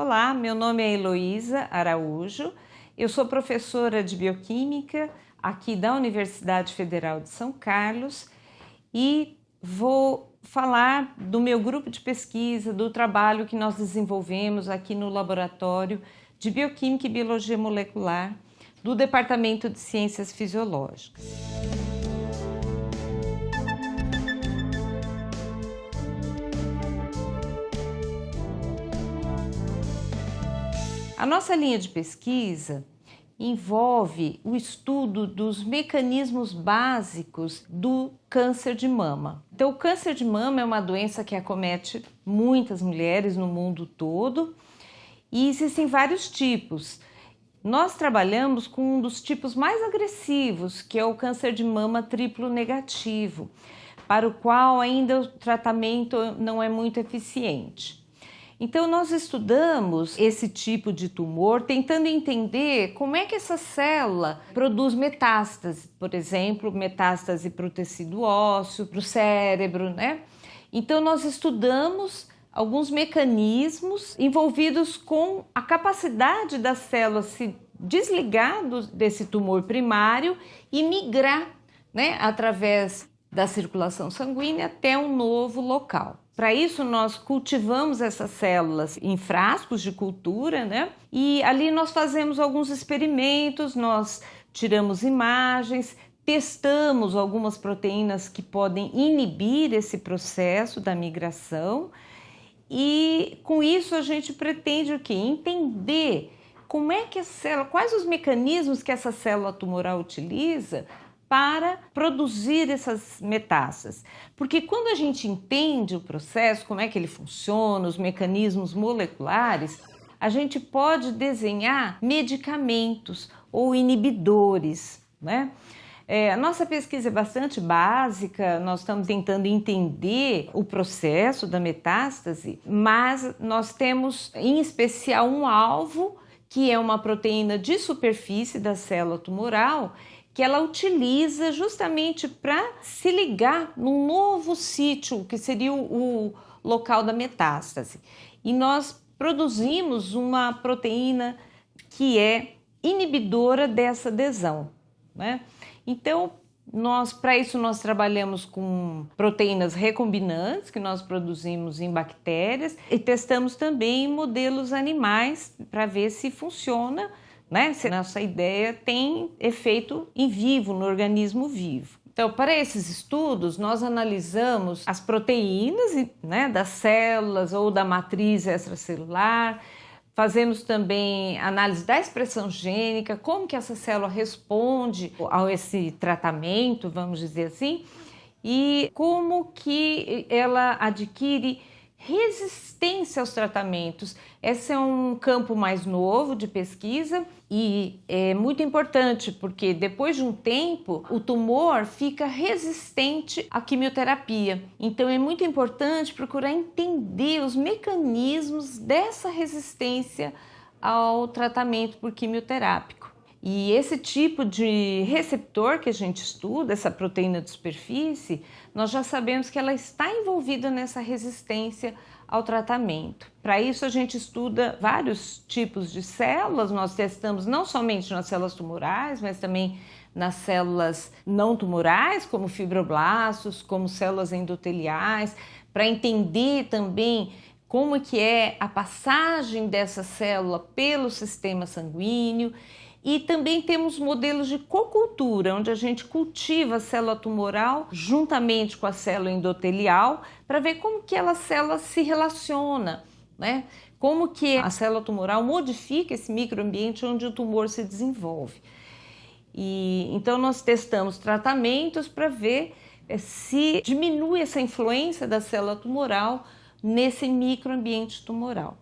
Olá, meu nome é Heloísa Araújo, eu sou professora de Bioquímica aqui da Universidade Federal de São Carlos e vou falar do meu grupo de pesquisa, do trabalho que nós desenvolvemos aqui no Laboratório de Bioquímica e Biologia Molecular do Departamento de Ciências Fisiológicas. A nossa linha de pesquisa envolve o estudo dos mecanismos básicos do câncer de mama. Então, o câncer de mama é uma doença que acomete muitas mulheres no mundo todo e existem vários tipos. Nós trabalhamos com um dos tipos mais agressivos, que é o câncer de mama triplo negativo, para o qual ainda o tratamento não é muito eficiente. Então, nós estudamos esse tipo de tumor tentando entender como é que essa célula produz metástase, por exemplo, metástase para o tecido ósseo, para o cérebro, né? Então, nós estudamos alguns mecanismos envolvidos com a capacidade da célula se desligar desse tumor primário e migrar, né, através da circulação sanguínea até um novo local. Para isso, nós cultivamos essas células em frascos de cultura, né? E ali nós fazemos alguns experimentos, nós tiramos imagens, testamos algumas proteínas que podem inibir esse processo da migração e com isso a gente pretende o quê? Entender como é que a célula, quais os mecanismos que essa célula tumoral utiliza para produzir essas metástases. Porque quando a gente entende o processo, como é que ele funciona, os mecanismos moleculares, a gente pode desenhar medicamentos ou inibidores, né? É, a nossa pesquisa é bastante básica, nós estamos tentando entender o processo da metástase, mas nós temos em especial um alvo que é uma proteína de superfície da célula tumoral que ela utiliza justamente para se ligar num novo sítio, que seria o, o local da metástase. E nós produzimos uma proteína que é inibidora dessa adesão. Né? Então, nós para isso nós trabalhamos com proteínas recombinantes que nós produzimos em bactérias e testamos também modelos animais para ver se funciona né? Se nossa ideia tem efeito em vivo, no organismo vivo. Então, para esses estudos, nós analisamos as proteínas né, das células ou da matriz extracelular, fazemos também análise da expressão gênica, como que essa célula responde a esse tratamento, vamos dizer assim, e como que ela adquire resistência aos tratamentos. Esse é um campo mais novo de pesquisa e é muito importante porque depois de um tempo o tumor fica resistente à quimioterapia. Então é muito importante procurar entender os mecanismos dessa resistência ao tratamento por quimioterápico. E esse tipo de receptor que a gente estuda, essa proteína de superfície, nós já sabemos que ela está envolvida nessa resistência ao tratamento. Para isso, a gente estuda vários tipos de células, nós testamos não somente nas células tumorais, mas também nas células não tumorais, como fibroblastos, como células endoteliais, para entender também como que é a passagem dessa célula pelo sistema sanguíneo e também temos modelos de cocultura, onde a gente cultiva a célula tumoral juntamente com a célula endotelial para ver como que ela célula se relaciona, né? Como que a célula tumoral modifica esse microambiente onde o tumor se desenvolve. E então nós testamos tratamentos para ver eh, se diminui essa influência da célula tumoral nesse microambiente tumoral.